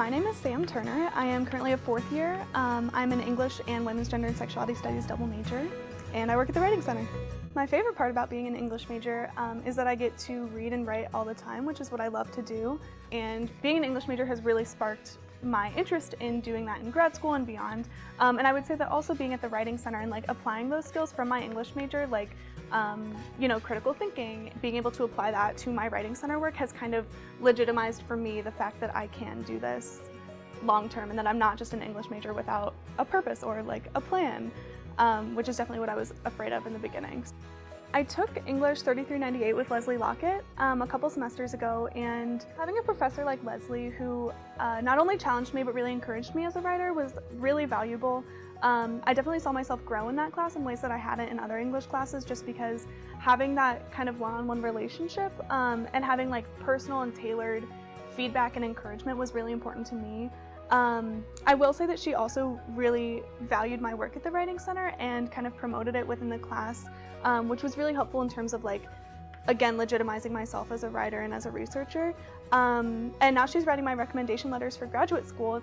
My name is Sam Turner. I am currently a fourth year. Um, I'm an English and Women's Gender and Sexuality Studies double major, and I work at the Writing Center. My favorite part about being an English major um, is that I get to read and write all the time, which is what I love to do. And being an English major has really sparked my interest in doing that in grad school and beyond. Um, and I would say that also being at the Writing Center and like applying those skills from my English major, like, um, you know, critical thinking, being able to apply that to my Writing Center work has kind of legitimized for me the fact that I can do this long term and that I'm not just an English major without a purpose or like a plan, um, which is definitely what I was afraid of in the beginning. I took English 3398 with Leslie Lockett um, a couple semesters ago and having a professor like Leslie who uh, not only challenged me but really encouraged me as a writer was really valuable. Um, I definitely saw myself grow in that class in ways that I hadn't in other English classes just because having that kind of one-on-one -on -one relationship um, and having like personal and tailored feedback and encouragement was really important to me. Um, I will say that she also really valued my work at the Writing Center and kind of promoted it within the class, um, which was really helpful in terms of like, again, legitimizing myself as a writer and as a researcher. Um, and now she's writing my recommendation letters for graduate school.